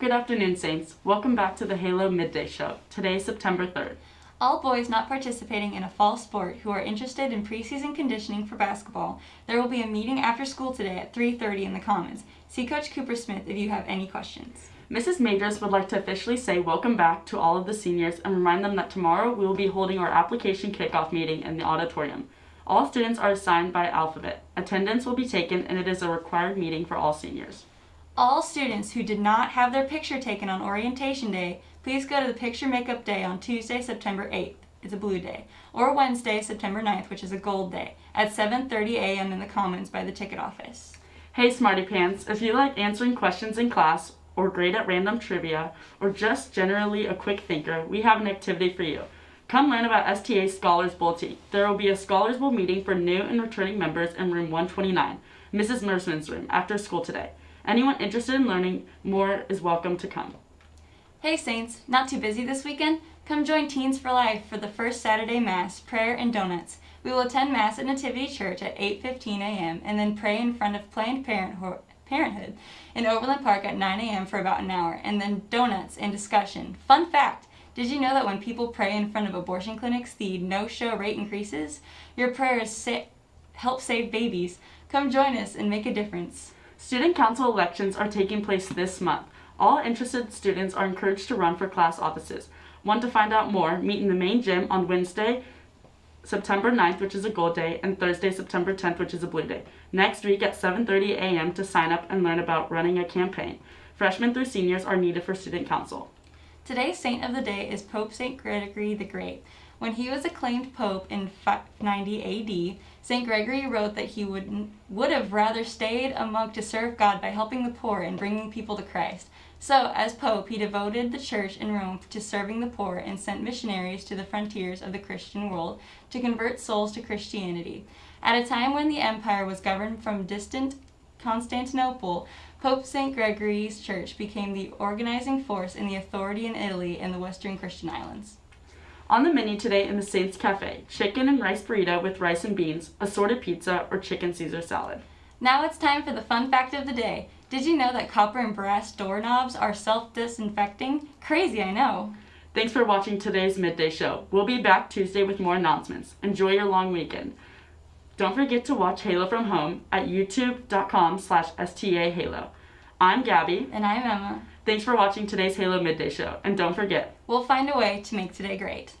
Good afternoon, Saints. Welcome back to the Halo Midday Show. Today is September 3rd. All boys not participating in a fall sport who are interested in preseason conditioning for basketball, there will be a meeting after school today at 3.30 in the Commons. See Coach Cooper Smith if you have any questions. Mrs. Majors would like to officially say welcome back to all of the seniors and remind them that tomorrow we will be holding our application kickoff meeting in the auditorium. All students are assigned by alphabet. Attendance will be taken and it is a required meeting for all seniors. All students who did not have their picture taken on orientation day, please go to the picture makeup day on Tuesday, September 8th. It's a blue day. Or Wednesday, September 9th, which is a gold day, at 7.30 a.m. in the Commons by the ticket office. Hey Smarty Pants, if you like answering questions in class, or great at random trivia, or just generally a quick thinker, we have an activity for you. Come learn about STA Scholars Bowl. There will be a Scholars Bowl meeting for new and returning members in room 129, Mrs. Mersman's room, after school today. Anyone interested in learning more is welcome to come. Hey Saints, not too busy this weekend? Come join Teens for Life for the first Saturday Mass, prayer and donuts. We will attend Mass at Nativity Church at 8.15 a.m. and then pray in front of Planned Parenthood in Overland Park at 9 a.m. for about an hour, and then donuts and discussion. Fun fact, did you know that when people pray in front of abortion clinics, the no-show rate increases? Your prayers sa help save babies. Come join us and make a difference. Student council elections are taking place this month. All interested students are encouraged to run for class offices. Want to find out more? Meet in the main gym on Wednesday, September 9th, which is a gold day, and Thursday, September 10th, which is a blue day. Next week at 7.30 a.m. to sign up and learn about running a campaign. Freshmen through seniors are needed for student council. Today's saint of the day is Pope St. Gregory the Great. When he was acclaimed pope in 590 AD, St. Gregory wrote that he would, would have rather stayed a monk to serve God by helping the poor and bringing people to Christ. So, as pope, he devoted the church in Rome to serving the poor and sent missionaries to the frontiers of the Christian world to convert souls to Christianity. At a time when the empire was governed from distant Constantinople, Pope St. Gregory's church became the organizing force in the authority in Italy and the Western Christian islands. On the menu today in the Saints Cafe, chicken and rice burrito with rice and beans, assorted pizza, or chicken Caesar salad. Now it's time for the fun fact of the day. Did you know that copper and brass doorknobs are self-disinfecting? Crazy, I know. Thanks for watching today's Midday Show. We'll be back Tuesday with more announcements. Enjoy your long weekend. Don't forget to watch Halo from home at youtube.com slash stahalo. I'm Gabby. And I'm Emma. Thanks for watching today's Halo Midday Show. And don't forget, we'll find a way to make today great.